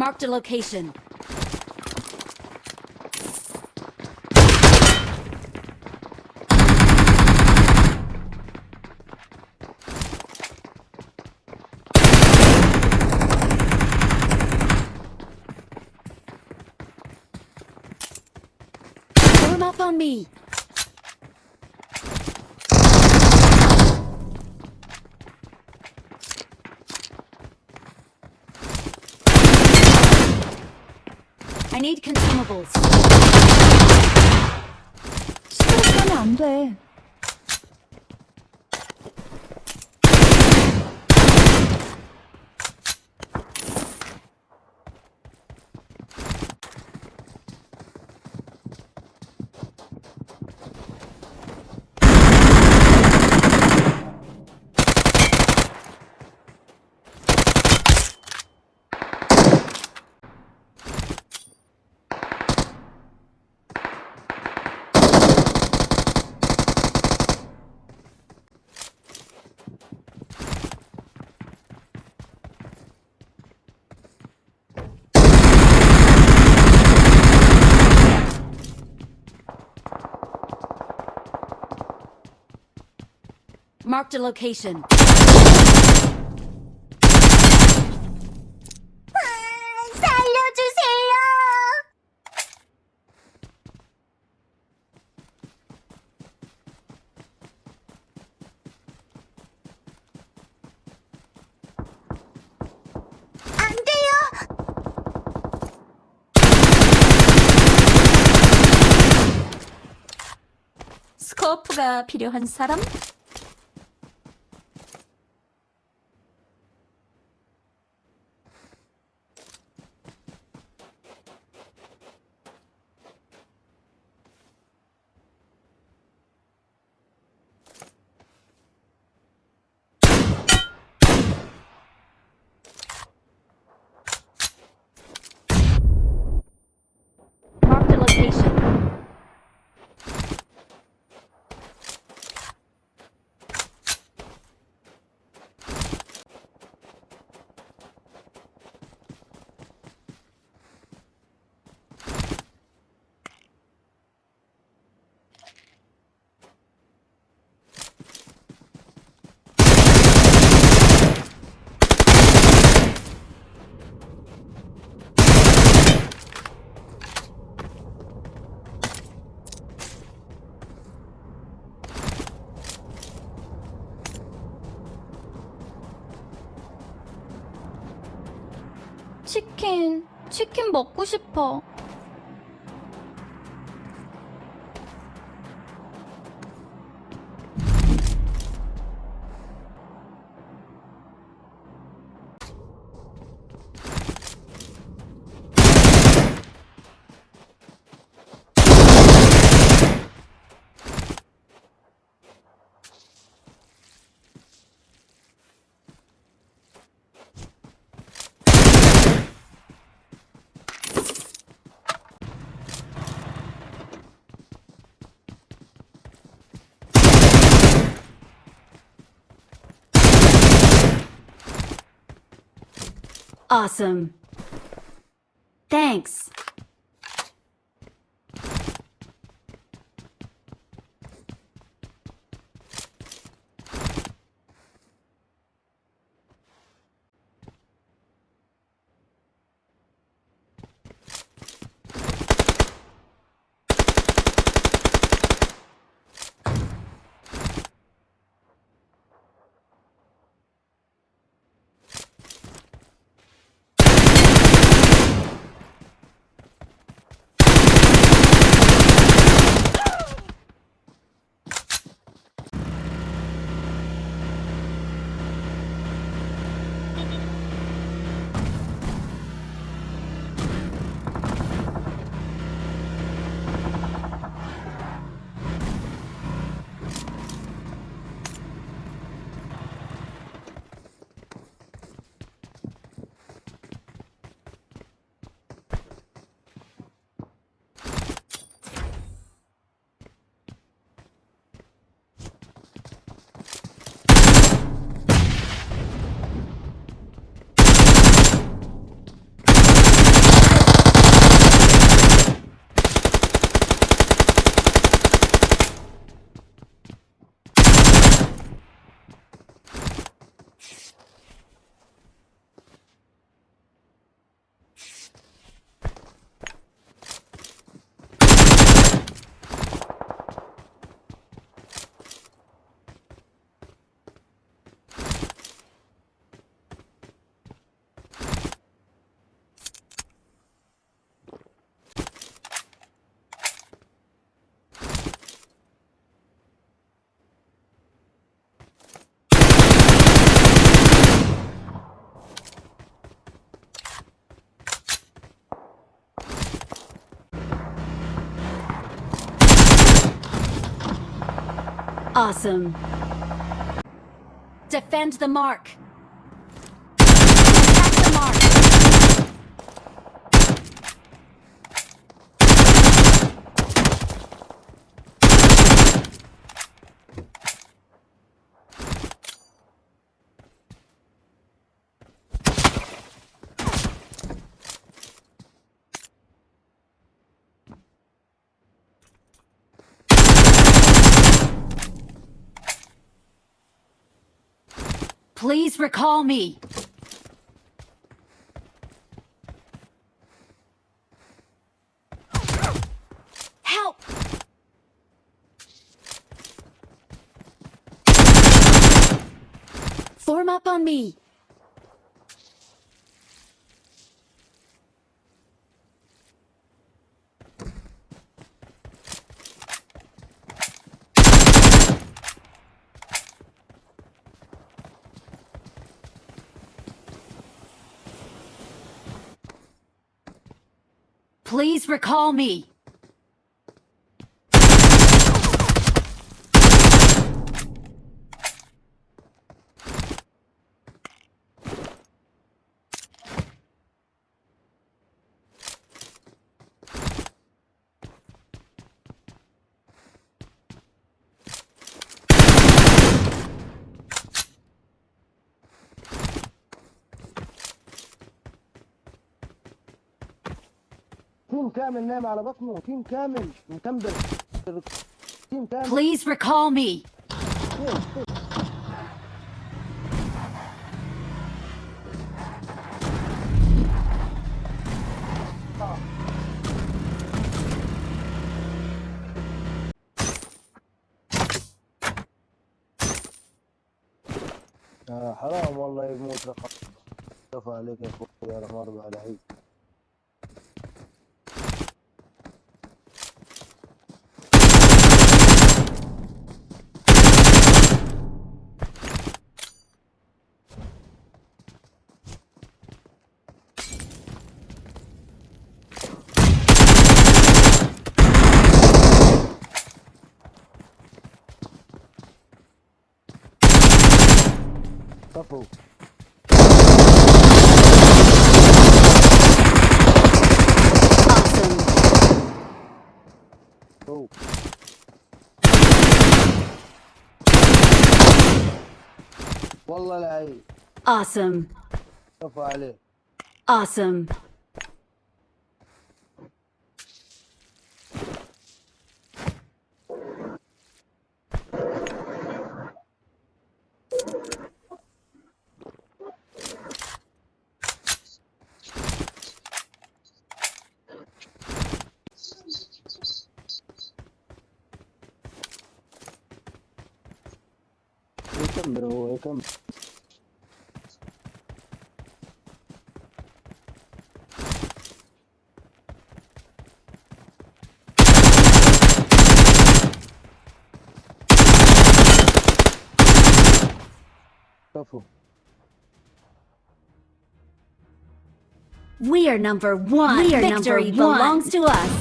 Marked a location. Form up on me. need consumables. 스트레스 하면 안 돼. Marked a location. 살려주세요. 안 돼요. 스코프가 필요한 사람? 치킨, 치킨 먹고 싶어. Awesome. Thanks. Awesome. Defend the mark. Attack the mark. Please recall me. Help! Form up on me. Please recall me. تيم كامل نايم على بطنه تيم كامل مكمبر تيم كامل. Please recall me. آه حرام والله يموت. رقم كفى عليك يا أخوي يا الله على عيد كفو Awesome. كفو والله العيد Awesome. كفى Wake him, bro. Wake. We are number one. We are Victory number one. belongs to us.